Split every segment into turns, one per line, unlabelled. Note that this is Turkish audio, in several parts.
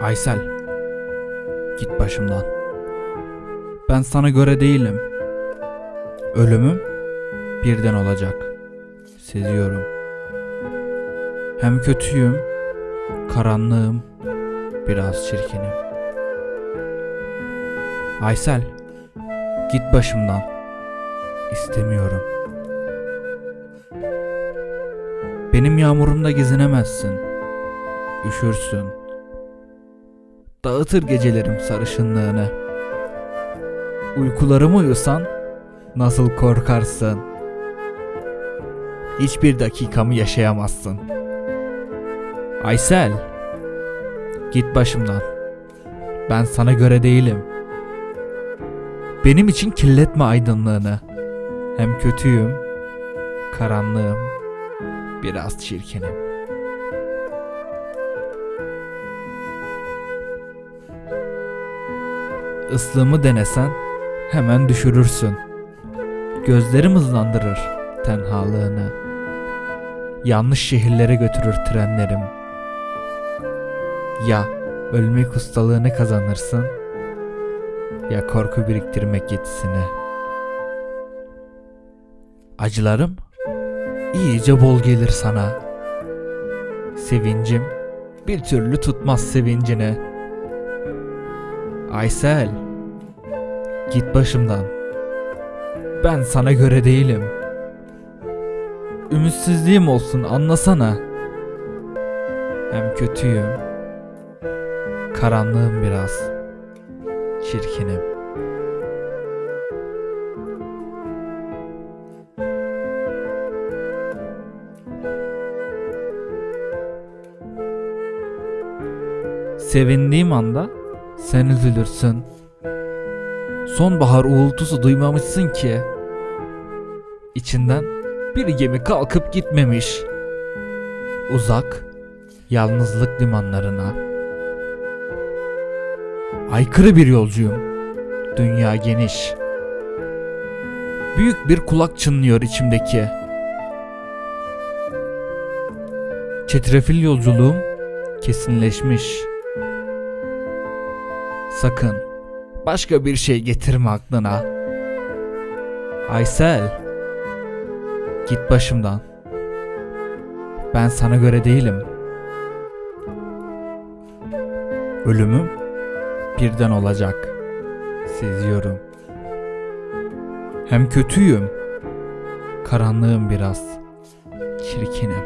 Aysel. Git başımdan. Ben sana göre değilim. Ölümüm birden olacak. Seziyorum. Hem kötüyüm, karanlığım, biraz çirkinim. Aysel, git başımdan. İstemiyorum. Benim yağmurumda gezinemezsin. Üşürsün. Dağıtır gecelerim sarışınlığını. Uykularımı uyusan nasıl korkarsın. Hiçbir dakikamı yaşayamazsın. Aysel, git başımdan. Ben sana göre değilim. Benim için kirletme aydınlığını. Hem kötüyüm, karanlığım, biraz çirkinim. Islığımı denesen hemen düşürürsün. Gözlerim hızlandırır tenhalığını. Yanlış şehirlere götürür trenlerim. Ya ölmek ustalığını kazanırsın ya korku biriktirmek yetisini. Acılarım iyice bol gelir sana. Sevincim bir türlü tutmaz sevincini. Aysel, git başımdan. Ben sana göre değilim. Ümitsizliğim olsun anlasana. Hem kötüyüm. Karanlığım biraz. Çirkinim. Sevindiğim anda sen üzülürsün. Sonbahar uğultusu duymamışsın ki. İçinden bir gemi kalkıp gitmemiş. Uzak, yalnızlık limanlarına. Aykırı bir yolcuyum. Dünya geniş. Büyük bir kulak çınlıyor içimdeki. Çetrefil yolculuğum kesinleşmiş. Sakın başka bir şey getirme aklına. Aysel, git başımdan. Ben sana göre değilim. Ölümüm birden olacak. Seziyorum. Hem kötüyüm. Karanlığım biraz. Çirkinim.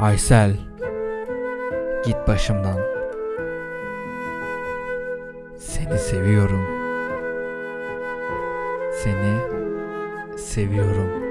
Aysel, git başımdan. Seni seviyorum. Seni seviyorum.